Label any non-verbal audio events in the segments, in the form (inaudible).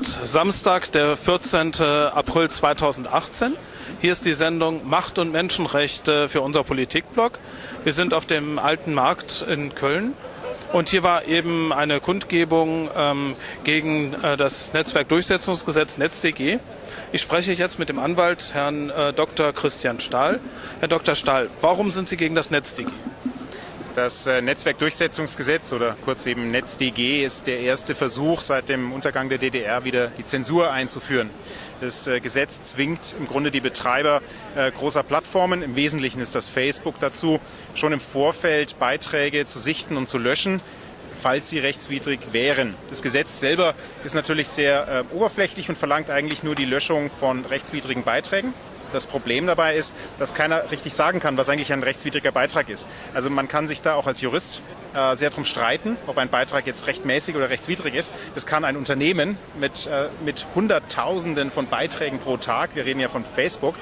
ist Samstag, der 14. April 2018. Hier ist die Sendung Macht und Menschenrechte für unser Politikblog. Wir sind auf dem Alten Markt in Köln und hier war eben eine Kundgebung ähm, gegen äh, das Netzwerkdurchsetzungsgesetz NetzDG. Ich spreche jetzt mit dem Anwalt Herrn äh, Dr. Christian Stahl. Herr Dr. Stahl, warum sind Sie gegen das NetzDG? Das äh, Netzwerkdurchsetzungsgesetz oder kurz eben NetzDG ist der erste Versuch seit dem Untergang der DDR wieder die Zensur einzuführen. Das äh, Gesetz zwingt im Grunde die Betreiber äh, großer Plattformen, im Wesentlichen ist das Facebook dazu, schon im Vorfeld Beiträge zu sichten und zu löschen falls sie rechtswidrig wären. Das Gesetz selber ist natürlich sehr äh, oberflächlich und verlangt eigentlich nur die Löschung von rechtswidrigen Beiträgen. Das Problem dabei ist, dass keiner richtig sagen kann, was eigentlich ein rechtswidriger Beitrag ist. Also man kann sich da auch als Jurist äh, sehr drum streiten, ob ein Beitrag jetzt rechtmäßig oder rechtswidrig ist. Das kann ein Unternehmen mit, äh, mit Hunderttausenden von Beiträgen pro Tag, wir reden ja von Facebook,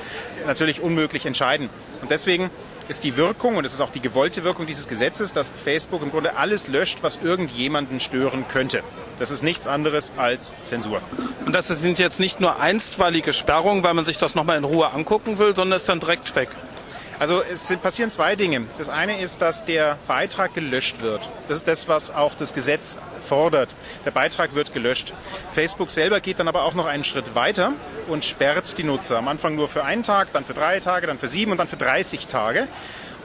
natürlich unmöglich entscheiden. Und deswegen ist die Wirkung, und es ist auch die gewollte Wirkung dieses Gesetzes, dass Facebook im Grunde alles löscht, was irgendjemanden stören könnte. Das ist nichts anderes als Zensur. Und das sind jetzt nicht nur einstweilige Sperrungen, weil man sich das nochmal in Ruhe angucken will, sondern ist dann direkt weg. Also es passieren zwei Dinge. Das eine ist, dass der Beitrag gelöscht wird. Das ist das, was auch das Gesetz fordert. Der Beitrag wird gelöscht. Facebook selber geht dann aber auch noch einen Schritt weiter und sperrt die Nutzer. Am Anfang nur für einen Tag, dann für drei Tage, dann für sieben und dann für 30 Tage.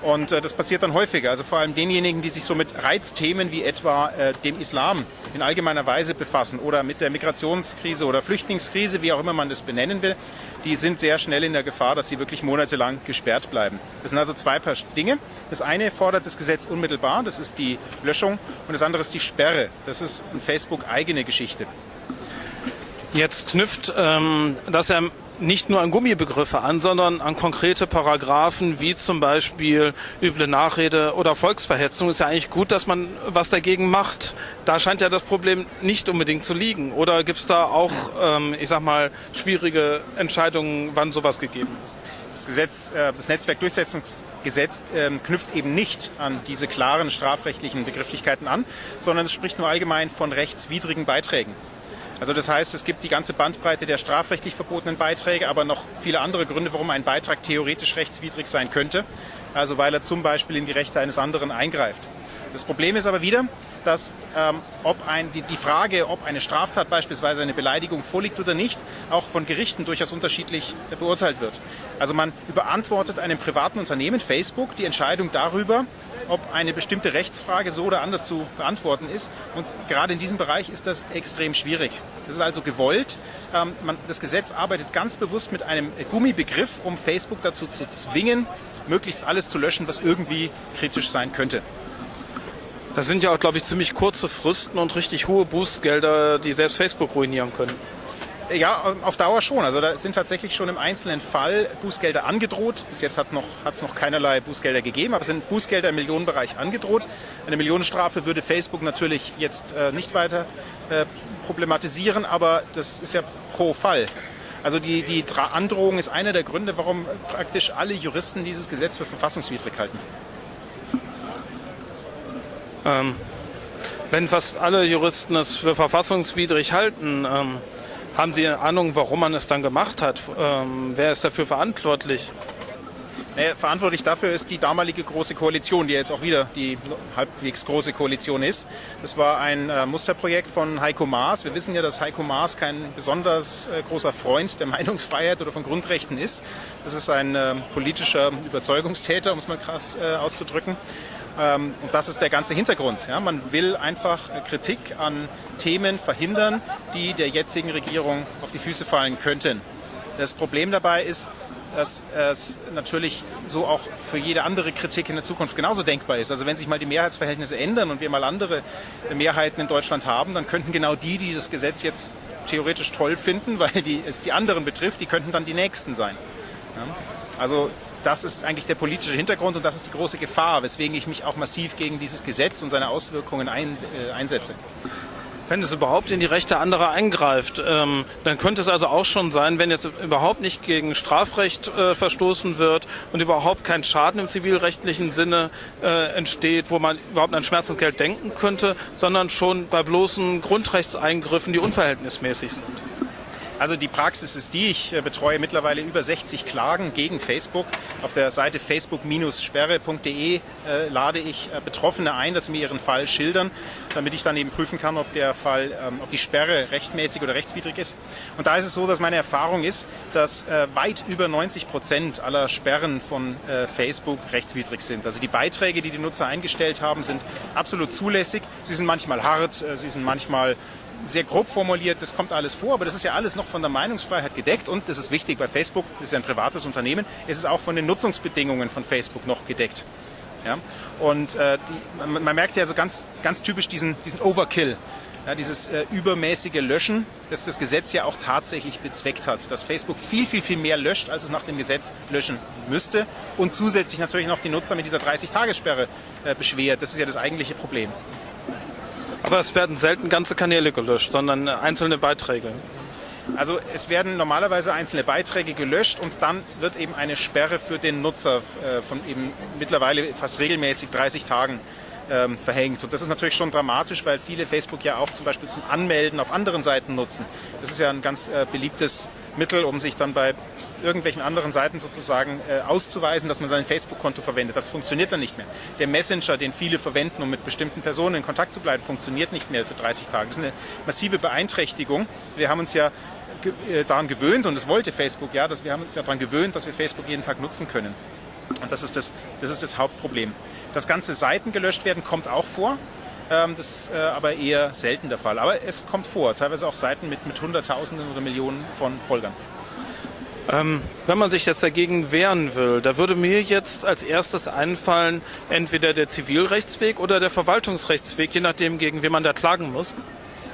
Und äh, das passiert dann häufiger. Also vor allem denjenigen, die sich so mit Reizthemen wie etwa äh, dem Islam in allgemeiner Weise befassen oder mit der Migrationskrise oder Flüchtlingskrise, wie auch immer man das benennen will, die sind sehr schnell in der Gefahr, dass sie wirklich monatelang gesperrt bleiben. Das sind also zwei Paar Dinge. Das eine fordert das Gesetz unmittelbar, das ist die Löschung, und das andere ist die Sperre. Das ist eine Facebook-eigene Geschichte. Jetzt knüpft ähm, das ja nicht nur an Gummibegriffe an, sondern an konkrete Paragraphen wie zum Beispiel üble Nachrede oder Volksverhetzung. Ist ja eigentlich gut, dass man was dagegen macht. Da scheint ja das Problem nicht unbedingt zu liegen. Oder gibt es da auch, ähm, ich sag mal, schwierige Entscheidungen, wann sowas gegeben ist? Das Gesetz, äh, das Netzwerkdurchsetzungsgesetz ähm, knüpft eben nicht an diese klaren strafrechtlichen Begrifflichkeiten an, sondern es spricht nur allgemein von rechtswidrigen Beiträgen. Also das heißt, es gibt die ganze Bandbreite der strafrechtlich verbotenen Beiträge, aber noch viele andere Gründe, warum ein Beitrag theoretisch rechtswidrig sein könnte. Also weil er zum Beispiel in die Rechte eines anderen eingreift. Das Problem ist aber wieder, dass ähm, ob ein, die, die Frage, ob eine Straftat beispielsweise eine Beleidigung vorliegt oder nicht, auch von Gerichten durchaus unterschiedlich beurteilt wird. Also man überantwortet einem privaten Unternehmen, Facebook, die Entscheidung darüber, ob eine bestimmte Rechtsfrage so oder anders zu beantworten ist. Und gerade in diesem Bereich ist das extrem schwierig. Das ist also gewollt. Ähm, das Gesetz arbeitet ganz bewusst mit einem Gummibegriff, um Facebook dazu zu zwingen, möglichst alles zu löschen, was irgendwie kritisch sein könnte. Das sind ja auch, glaube ich, ziemlich kurze Fristen und richtig hohe Bußgelder, die selbst Facebook ruinieren können. Ja, auf Dauer schon. Also da sind tatsächlich schon im einzelnen Fall Bußgelder angedroht. Bis jetzt hat es noch, noch keinerlei Bußgelder gegeben, aber es sind Bußgelder im Millionenbereich angedroht. Eine Millionenstrafe würde Facebook natürlich jetzt äh, nicht weiter äh, problematisieren, aber das ist ja pro Fall. Also die, die Androhung ist einer der Gründe, warum praktisch alle Juristen dieses Gesetz für verfassungswidrig halten. Ähm, wenn fast alle Juristen es für verfassungswidrig halten, ähm, haben Sie eine Ahnung, warum man es dann gemacht hat? Ähm, wer ist dafür verantwortlich? Naja, verantwortlich dafür ist die damalige Große Koalition, die jetzt auch wieder die halbwegs große Koalition ist. Das war ein äh, Musterprojekt von Heiko Maas. Wir wissen ja, dass Heiko Maas kein besonders äh, großer Freund der (laughs) Meinungsfreiheit oder von Grundrechten ist. Das ist ein äh, politischer Überzeugungstäter, um es mal krass äh, auszudrücken. Ähm, und das ist der ganze Hintergrund. Ja, man will einfach Kritik an Themen verhindern, die der jetzigen Regierung auf die Füße fallen könnten. Das Problem dabei ist, dass es natürlich so auch für jede andere Kritik in der Zukunft genauso denkbar ist. Also wenn sich mal die Mehrheitsverhältnisse ändern und wir mal andere Mehrheiten in Deutschland haben, dann könnten genau die, die das Gesetz jetzt theoretisch toll finden, (laughs) weil die, es die anderen betrifft, die könnten dann die Nächsten sein. Ja? Also das ist eigentlich der politische Hintergrund und das ist die große Gefahr, weswegen ich mich auch massiv gegen dieses Gesetz und seine Auswirkungen ein, äh, einsetze. Wenn es überhaupt in die Rechte anderer eingreift, ähm, dann könnte es also auch schon sein, wenn jetzt überhaupt nicht gegen Strafrecht äh, verstoßen wird und überhaupt kein Schaden im zivilrechtlichen Sinne äh, entsteht, wo man überhaupt an Schmerzensgeld denken könnte, sondern schon bei bloßen Grundrechtseingriffen, die unverhältnismäßig sind. Also die Praxis ist die, ich äh, betreue mittlerweile über 60 Klagen gegen Facebook. Auf der Seite facebook-sperre.de äh, lade ich äh, Betroffene ein, dass sie mir ihren Fall schildern, damit ich dann eben prüfen kann, ob der Fall, ähm, ob die Sperre rechtmäßig oder rechtswidrig ist. Und da ist es so, dass meine Erfahrung ist, dass äh, weit über 90 Prozent aller Sperren von äh, Facebook rechtswidrig sind. Also die Beiträge, die die Nutzer eingestellt haben, sind absolut zulässig. Sie sind manchmal hart, äh, sie sind manchmal sehr grob formuliert, das kommt alles vor, aber das ist ja alles noch von der Meinungsfreiheit gedeckt und das ist wichtig bei Facebook, das ist ja ein privates Unternehmen, es ist auch von den Nutzungsbedingungen von Facebook noch gedeckt. Ja? Und äh, die, man, man, merkt ja so ganz, ganz typisch diesen, diesen Overkill, ja, dieses äh, übermäßige Löschen, das das Gesetz ja auch tatsächlich bezweckt hat, dass Facebook viel, viel, viel mehr löscht, als es nach dem Gesetz löschen müsste und zusätzlich natürlich noch die Nutzer mit dieser 30-Tage-Sperre äh, beschwert. Das ist ja das eigentliche Problem. Aber es werden selten ganze Kanäle gelöscht, sondern einzelne Beiträge. Also es werden normalerweise einzelne Beiträge gelöscht und dann wird eben eine Sperre für den Nutzer äh, von eben mittlerweile fast regelmäßig 30 Tagen ähm, verhängt. Und das ist natürlich schon dramatisch, weil viele Facebook ja auch zum Beispiel zum Anmelden auf anderen Seiten nutzen. Das ist ja ein ganz äh, beliebtes Mittel, um sich dann bei irgendwelchen anderen Seiten sozusagen äh, auszuweisen, dass man sein Facebook-Konto verwendet. Das funktioniert dann nicht mehr. Der Messenger, den viele verwenden, um mit bestimmten Personen in Kontakt zu bleiben, funktioniert nicht mehr für 30 Tage. Das ist eine massive Beeinträchtigung. Wir haben uns ja äh, daran gewöhnt und das wollte Facebook ja, dass wir haben uns ja daran gewöhnt, dass wir Facebook jeden Tag nutzen können. Und das ist das, das, ist das Hauptproblem. Dass ganze Seiten gelöscht werden, kommt auch vor. Ähm, das ist äh, aber eher selten der Fall. Aber es kommt vor, teilweise auch Seiten mit, mit Hunderttausenden oder Millionen von Folgern. Ähm, wenn man sich jetzt dagegen wehren will, da würde mir jetzt als erstes einfallen, entweder der Zivilrechtsweg oder der Verwaltungsrechtsweg, je nachdem, gegen wen man da klagen muss.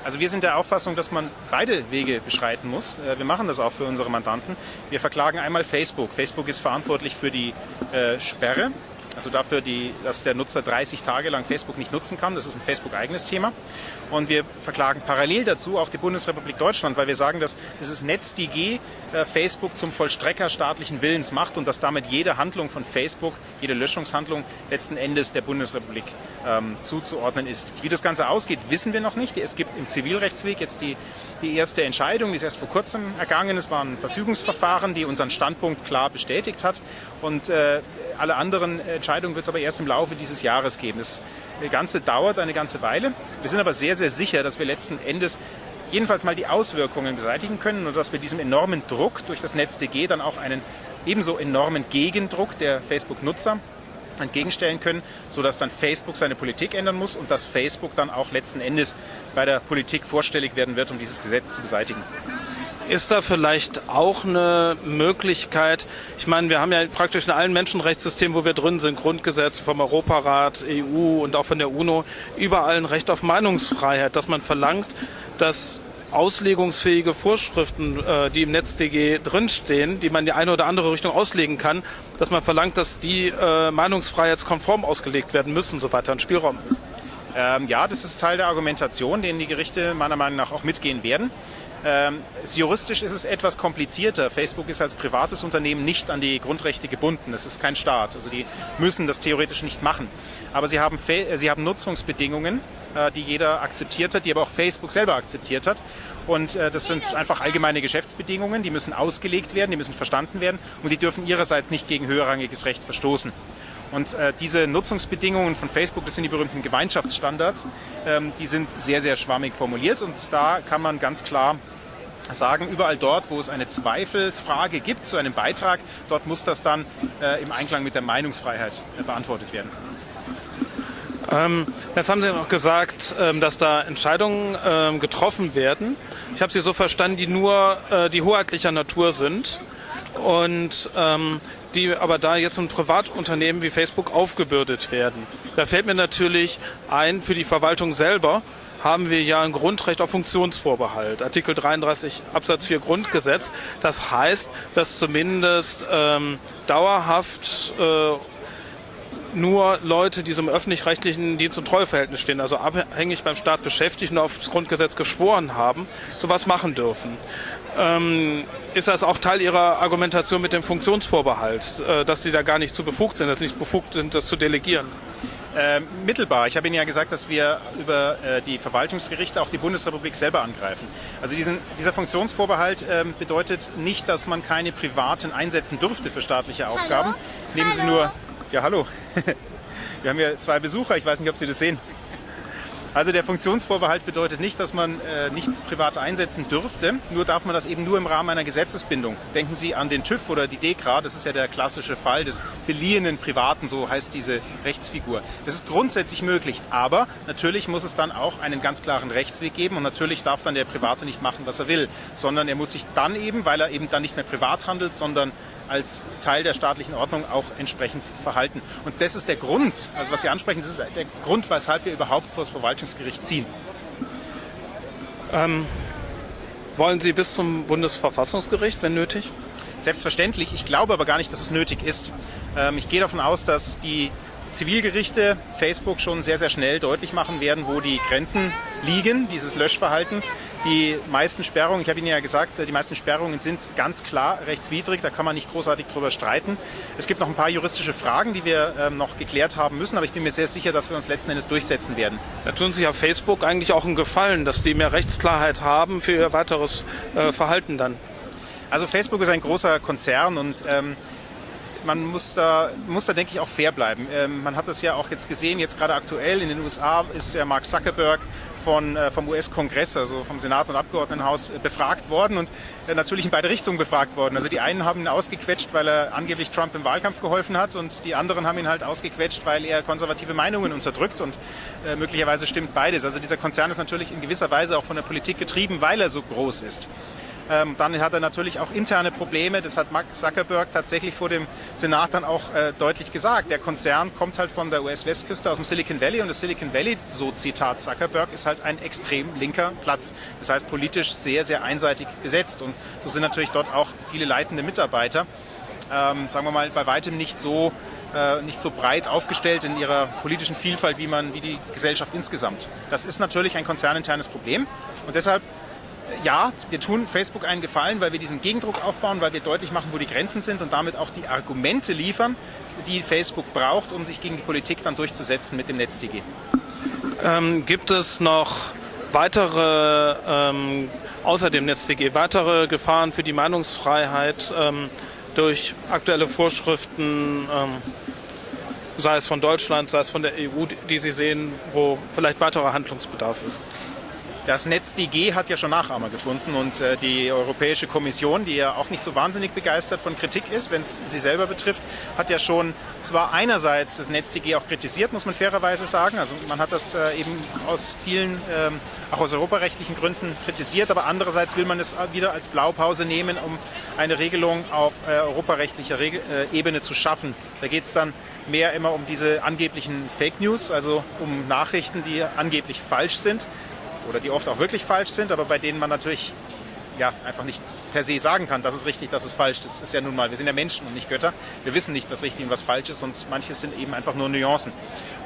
Also wir sind der Auffassung, dass man beide Wege beschreiten muss. Äh, wir machen das auch für unsere Mandanten. Wir verklagen einmal Facebook. Facebook ist verantwortlich für die äh, Sperre also dafür, die, dass der Nutzer 30 Tage lang Facebook nicht nutzen kann. Das ist ein Facebook-eigenes Thema. Und wir verklagen parallel dazu auch die Bundesrepublik Deutschland, weil wir sagen, dass dieses NetzDG äh, Facebook zum Vollstrecker staatlichen Willens macht und dass damit jede Handlung von Facebook, jede Löschungshandlung letzten Endes der Bundesrepublik ähm, zuzuordnen ist. Wie das Ganze ausgeht, wissen wir noch nicht. Es gibt im Zivilrechtsweg jetzt die, die erste Entscheidung, die ist erst vor kurzem ergangen. Es war ein Verfügungsverfahren, die unseren Standpunkt klar bestätigt hat. Und äh, alle anderen Entscheidungen wird es aber erst im Laufe dieses Jahres geben. Das Ganze dauert eine ganze Weile. Wir sind aber sehr, sehr sicher, dass wir letzten Endes jedenfalls mal die Auswirkungen beseitigen können und dass wir diesem enormen Druck durch das NetzDG dann auch einen ebenso enormen Gegendruck der Facebook-Nutzer entgegenstellen können, sodass dann Facebook seine Politik ändern muss und dass Facebook dann auch letzten Endes bei der Politik vorstellig werden wird, um dieses Gesetz zu beseitigen. Ist da vielleicht auch eine Möglichkeit, ich meine, wir haben ja praktisch in allen Menschenrechtssystemen, wo wir drin sind, Grundgesetz vom Europarat, EU und auch von der UNO, überall ein Recht auf Meinungsfreiheit, dass man verlangt, dass auslegungsfähige Vorschriften, äh, die im NetzDG drinstehen, die man in die eine oder andere Richtung auslegen kann, dass man verlangt, dass die äh, meinungsfreiheitskonform ausgelegt werden müssen, soweit da ein Spielraum ist. Ähm, ja, das ist Teil der Argumentation, den die Gerichte meiner Meinung nach auch mitgehen werden. Ähm, juristisch ist es etwas komplizierter. Facebook ist als privates Unternehmen nicht an die Grundrechte gebunden. Es ist kein Staat. Also die müssen das theoretisch nicht machen. Aber sie haben, sie haben Nutzungsbedingungen, äh, die jeder akzeptiert hat, die aber auch Facebook selber akzeptiert hat. Und äh, das sind einfach allgemeine Geschäftsbedingungen, die müssen ausgelegt werden, die müssen verstanden werden und die dürfen ihrerseits nicht gegen höherrangiges Recht verstoßen. Und äh, diese Nutzungsbedingungen von Facebook, das sind die berühmten Gemeinschaftsstandards, ähm, die sind sehr, sehr schwammig formuliert und da kann man ganz klar sagen, überall dort, wo es eine Zweifelsfrage gibt zu einem Beitrag, dort muss das dann äh, im Einklang mit der Meinungsfreiheit äh, beantwortet werden. Ähm, jetzt haben Sie noch gesagt, ähm, dass da Entscheidungen ähm, getroffen werden. Ich habe Sie so verstanden, die nur äh, die hoheitlicher Natur sind und ähm, die aber da jetzt ein Privatunternehmen wie Facebook aufgebürdet werden. Da fällt mir natürlich ein, für die Verwaltung selber haben wir ja ein Grundrecht auf Funktionsvorbehalt, Artikel 33 Absatz 4 Grundgesetz. Das heißt, dass zumindest ähm, dauerhaft äh, nur Leute, die so im öffentlich-rechtlichen Dienst- und Treueverhältnis stehen, also abhängig beim Staat beschäftigt und aufs Grundgesetz geschworen haben, sowas machen dürfen. Ähm, ist das auch Teil Ihrer Argumentation mit dem Funktionsvorbehalt, äh, dass Sie da gar nicht zu befugt sind, dass Sie nicht befugt sind, das zu delegieren? Äh, mittelbar. Ich habe Ihnen ja gesagt, dass wir über äh, die Verwaltungsgerichte auch die Bundesrepublik selber angreifen. Also diesen, dieser Funktionsvorbehalt äh, bedeutet nicht, dass man keine privaten einsetzen dürfte für staatliche Aufgaben. Hallo? Nehmen Sie nur. Ja, hallo. (laughs) wir haben hier zwei Besucher. Ich weiß nicht, ob Sie das sehen. Also der Funktionsvorbehalt bedeutet nicht, dass man äh, nicht privat einsetzen dürfte, nur darf man das eben nur im Rahmen einer Gesetzesbindung. Denken Sie an den TÜV oder die DEKRA, das ist ja der klassische Fall des beliehenen Privaten, so heißt diese Rechtsfigur. Das ist grundsätzlich möglich, aber natürlich muss es dann auch einen ganz klaren Rechtsweg geben und natürlich darf dann der Private nicht machen, was er will, sondern er muss sich dann eben, weil er eben dann nicht mehr privat handelt, sondern als Teil der staatlichen Ordnung auch entsprechend verhalten. Und das ist der Grund, also was Sie ansprechen, das ist der Grund, weshalb wir überhaupt vor das Verwaltungsgericht ziehen. Ähm, wollen Sie bis zum Bundesverfassungsgericht, wenn nötig? Selbstverständlich. Ich glaube aber gar nicht, dass es nötig ist. Ähm, ich gehe davon aus, dass die Zivilgerichte Facebook schon sehr, sehr schnell deutlich machen werden, wo die Grenzen liegen, dieses Löschverhaltens. Die meisten Sperrungen, ich habe Ihnen ja gesagt, die meisten Sperrungen sind ganz klar rechtswidrig, da kann man nicht großartig drüber streiten. Es gibt noch ein paar juristische Fragen, die wir ähm, noch geklärt haben müssen, aber ich bin mir sehr sicher, dass wir uns letzten Endes durchsetzen werden. Da tun sich ja Facebook eigentlich auch einen Gefallen, dass die mehr Rechtsklarheit haben für ihr weiteres äh, Verhalten dann. Also Facebook ist ein großer Konzern und ähm, man muss da, muss da, denke ich, auch fair bleiben. Ähm, man hat das ja auch jetzt gesehen, jetzt gerade aktuell in den USA ist ja Mark Zuckerberg von, äh, vom US-Kongress, also vom Senat und Abgeordnetenhaus, äh, befragt worden und äh, natürlich in beide Richtungen befragt worden. Also die einen haben ihn ausgequetscht, weil er angeblich Trump im Wahlkampf geholfen hat und die anderen haben ihn halt ausgequetscht, weil er konservative Meinungen unterdrückt und äh, möglicherweise stimmt beides. Also dieser Konzern ist natürlich in gewisser Weise auch von der Politik getrieben, weil er so groß ist. Ähm, dann hat er natürlich auch interne Probleme. Das hat Mark Zuckerberg tatsächlich vor dem Senat dann auch äh, deutlich gesagt. Der Konzern kommt halt von der US-Westküste aus dem Silicon Valley und das Silicon Valley, so Zitat Zuckerberg, ist halt ein extrem linker Platz. Das heißt politisch sehr, sehr einseitig besetzt. Und so sind natürlich dort auch viele leitende Mitarbeiter, ähm, sagen wir mal, bei weitem nicht so äh, nicht so breit aufgestellt in ihrer politischen Vielfalt wie man wie die Gesellschaft insgesamt. Das ist natürlich ein konzerninternes Problem und deshalb ja, wir tun Facebook einen Gefallen, weil wir diesen Gegendruck aufbauen, weil wir deutlich machen, wo die Grenzen sind und damit auch die Argumente liefern, die Facebook braucht, um sich gegen die Politik dann durchzusetzen mit dem NetzDG. Ähm, gibt es noch weitere, ähm, außer dem NetzDG, weitere Gefahren für die Meinungsfreiheit ähm, durch aktuelle Vorschriften, ähm, sei es von Deutschland, sei es von der EU, die Sie sehen, wo vielleicht weiterer Handlungsbedarf ist? Das NetzDG hat ja schon Nachahmer gefunden und äh, die Europäische Kommission, die ja auch nicht so wahnsinnig begeistert von Kritik ist, wenn es sie selber betrifft, hat ja schon zwar einerseits das NetzDG auch kritisiert, muss man fairerweise sagen. Also man hat das äh, eben aus vielen, ähm, auch aus europarechtlichen Gründen kritisiert, aber andererseits will man es wieder als Blaupause nehmen, um eine Regelung auf äh, europarechtlicher Regel, äh, Ebene zu schaffen. Da geht es dann mehr immer um diese angeblichen Fake News, also um Nachrichten, die angeblich falsch sind oder die oft auch wirklich falsch sind, aber bei denen man natürlich ja, einfach nicht per se sagen kann, das ist richtig, das ist falsch. Das ist ja nun mal, wir sind ja Menschen und nicht Götter. Wir wissen nicht, was richtig und was falsch ist und manches sind eben einfach nur Nuancen.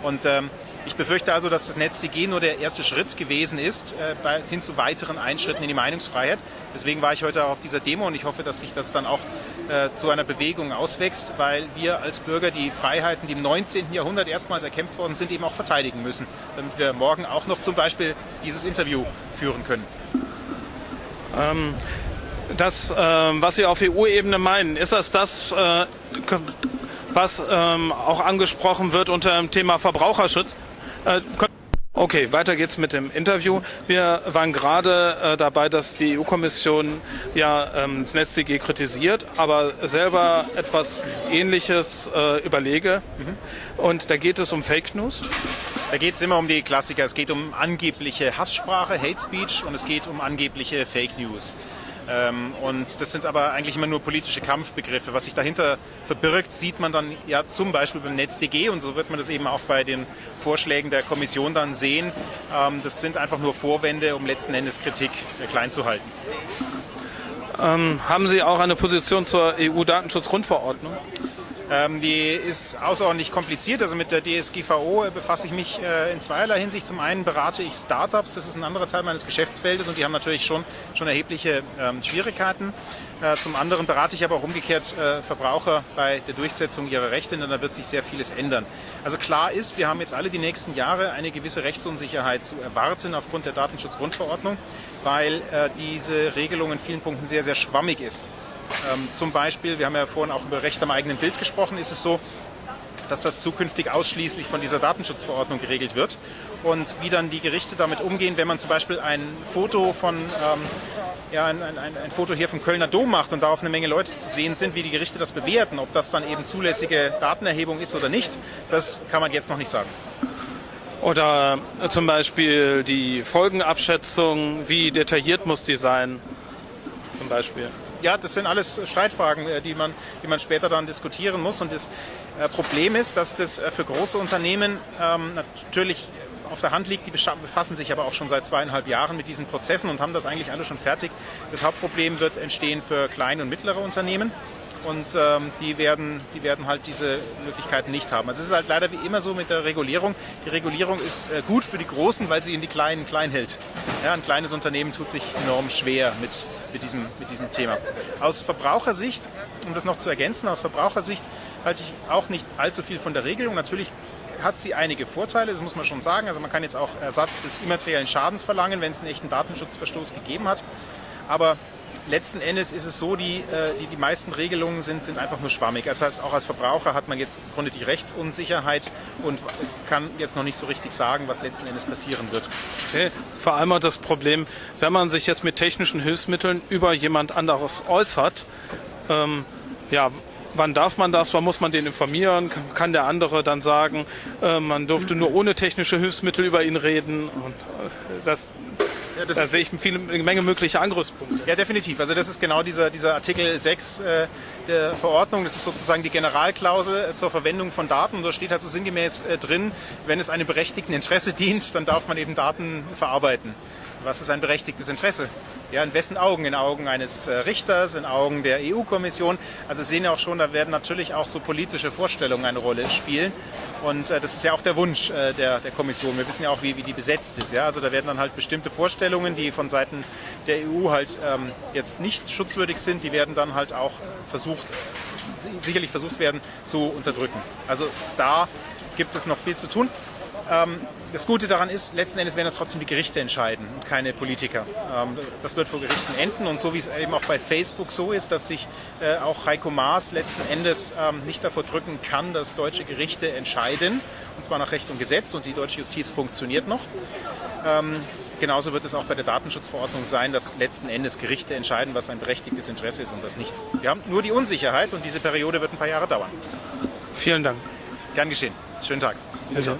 Und ähm, ich befürchte also, dass das NetzDG nur der erste Schritt gewesen ist, äh, bei, hin zu weiteren Einschritten in die Meinungsfreiheit. Deswegen war ich heute auf dieser Demo und ich hoffe, dass sich das dann auch äh, zu einer Bewegung auswächst, weil wir als Bürger die Freiheiten, die im 19. Jahrhundert erstmals erkämpft worden sind, eben auch verteidigen müssen, damit wir morgen auch noch zum Beispiel dieses Interview führen können. Ähm, das, äh, was Sie auf EU-Ebene meinen, ist das das, äh, was ähm, auch angesprochen wird unter dem Thema Verbraucherschutz? Äh, okay, weiter geht's mit dem Interview. Wir waren gerade äh, dabei, dass die EU-Kommission ja ähm, das NetzDG kritisiert, aber selber etwas Ähnliches äh, überlege. Mhm. Und da geht es um Fake News. Da geht es immer um die Klassiker. Es geht um angebliche Hasssprache, Hate Speech und es geht um angebliche Fake News. Ähm, und das sind aber eigentlich immer nur politische Kampfbegriffe. Was sich dahinter verbirgt, sieht man dann ja zum Beispiel beim NetzDG und so wird man das eben auch bei den Vorschlägen der Kommission dann sehen. Ähm, das sind einfach nur Vorwände, um letzten Endes Kritik äh, klein zu halten. Ähm, haben Sie auch eine Position zur EU-Datenschutzgrundverordnung? Ähm, die ist außerordentlich kompliziert. Also mit der DSGVO befasse ich mich äh, in zweierlei Hinsicht. Zum einen berate ich Startups, das ist ein anderer Teil meines Geschäftsfeldes und die haben natürlich schon, schon erhebliche ähm, Schwierigkeiten. Äh, zum anderen berate ich aber auch umgekehrt äh, Verbraucher bei der Durchsetzung ihrer Rechte, denn da wird sich sehr vieles ändern. Also klar ist, wir haben jetzt alle die nächsten Jahre eine gewisse Rechtsunsicherheit zu erwarten aufgrund der Datenschutzgrundverordnung, weil äh, diese Regelung in vielen Punkten sehr, sehr schwammig ist. Ähm, zum Beispiel, wir haben ja vorhin auch über Recht am eigenen Bild gesprochen, ist es so, dass das zukünftig ausschließlich von dieser Datenschutzverordnung geregelt wird. Und wie dann die Gerichte damit umgehen, wenn man zum Beispiel ein Foto von, ähm, ja, ein, ein, ein, Foto hier vom Kölner Dom macht und da auf eine Menge Leute zu sehen sind, wie die Gerichte das bewerten, ob das dann eben zulässige Datenerhebung ist oder nicht, das kann man jetzt noch nicht sagen. Oder zum Beispiel die Folgenabschätzung, wie detailliert muss die sein, zum Beispiel ja, das sind alles Streitfragen, äh, die man, die man später dann diskutieren muss. Und das äh, Problem ist, dass das äh, für große Unternehmen ähm, natürlich auf der Hand liegt. Die befassen sich aber auch schon seit zweieinhalb Jahren mit diesen Prozessen und haben das eigentlich alle schon fertig. Das Hauptproblem wird entstehen für kleine und mittlere Unternehmen und ähm, die, werden, die werden halt diese Möglichkeiten nicht haben. Also es ist halt leider wie immer so mit der Regulierung. Die Regulierung ist äh, gut für die Großen, weil sie in die Kleinen klein hält. Ja, ein kleines Unternehmen tut sich enorm schwer mit, mit, diesem, mit diesem Thema. Aus Verbrauchersicht, um das noch zu ergänzen, aus Verbrauchersicht halte ich auch nicht allzu viel von der Regelung. Natürlich hat sie einige Vorteile, das muss man schon sagen. Also man kann jetzt auch Ersatz des immateriellen Schadens verlangen, wenn es einen echten Datenschutzverstoß gegeben hat. Aber letzten Endes ist es so, die, äh, die, die meisten Regelungen sind, sind einfach nur schwammig. Das heißt, auch als Verbraucher hat man jetzt im Grunde die Rechtsunsicherheit und kann jetzt noch nicht so richtig sagen, was letzten Endes passieren wird. Vor allem auch das Problem, wenn man sich jetzt mit technischen Hilfsmitteln über jemand anderes äußert, ähm, ja, wann darf man das, wann muss man den informieren, kann der andere dann sagen, äh, man durfte nur ohne technische Hilfsmittel über ihn reden und äh, das da sehe ich viele, eine Menge mögliche Angriffspunkte. Ja, definitiv. Also das ist genau dieser, dieser Artikel 6 äh, der Verordnung. Das ist sozusagen die Generalklausel äh, zur Verwendung von Daten. Und da steht halt so sinngemäß äh, drin, wenn es einem berechtigten Interesse dient, dann darf man eben Daten verarbeiten. Was ist ein berechtigtes Interesse? Ja, in wessen Augen? In Augen eines äh, Richters, in Augen der EU-Kommission. Also Sie sehen ja auch schon, da werden natürlich auch so politische Vorstellungen eine Rolle spielen. Und äh, das ist ja auch der Wunsch äh, der, der Kommission. Wir wissen ja auch, wie, wie die besetzt ist. Ja? Also da werden dann halt bestimmte Vorstellungen, die von Seiten der EU halt ähm, jetzt nicht schutzwürdig sind, die werden dann halt auch versucht, sicherlich versucht werden zu unterdrücken. Also da gibt es noch viel zu tun. Ähm, das Gute daran ist, letzten Endes werden das trotzdem die Gerichte entscheiden und keine Politiker. Ähm, das wird vor Gerichten enden und so wie es eben auch bei Facebook so ist, dass sich äh, auch Heiko Maas letzten Endes ähm, nicht davor drücken kann, dass deutsche Gerichte entscheiden, und zwar nach Recht und Gesetz und die deutsche Justiz funktioniert noch. Genauso wird es auch bei der Datenschutzverordnung sein, dass letzten Endes Gerichte entscheiden, was ein berechtigtes Interesse ist und was nicht. Wir haben nur die Unsicherheit und diese Periode wird ein paar Jahre dauern. Vielen Dank. Gern geschehen. Schönen Tag. Also.